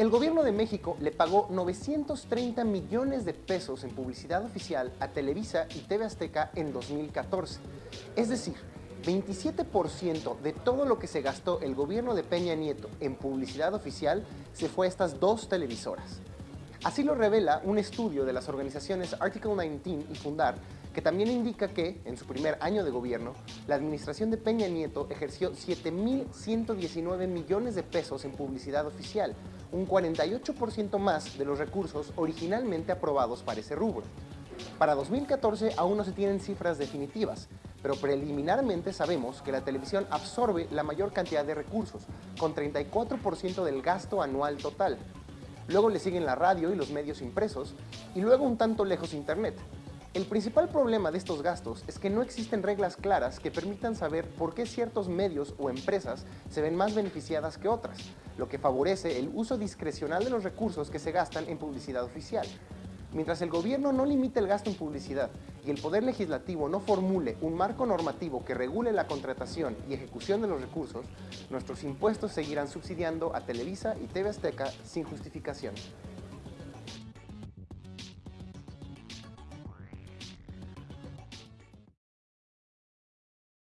El gobierno de México le pagó 930 millones de pesos en publicidad oficial a Televisa y TV Azteca en 2014. Es decir, 27% de todo lo que se gastó el gobierno de Peña Nieto en publicidad oficial se fue a estas dos televisoras. Así lo revela un estudio de las organizaciones Article 19 y Fundar, que también indica que, en su primer año de gobierno, la administración de Peña Nieto ejerció 7.119 millones de pesos en publicidad oficial, un 48% más de los recursos originalmente aprobados para ese rubro. Para 2014 aún no se tienen cifras definitivas, pero preliminarmente sabemos que la televisión absorbe la mayor cantidad de recursos, con 34% del gasto anual total. Luego le siguen la radio y los medios impresos, y luego un tanto lejos Internet. El principal problema de estos gastos es que no existen reglas claras que permitan saber por qué ciertos medios o empresas se ven más beneficiadas que otras, lo que favorece el uso discrecional de los recursos que se gastan en publicidad oficial. Mientras el gobierno no limite el gasto en publicidad y el Poder Legislativo no formule un marco normativo que regule la contratación y ejecución de los recursos, nuestros impuestos seguirán subsidiando a Televisa y TV Azteca sin justificación.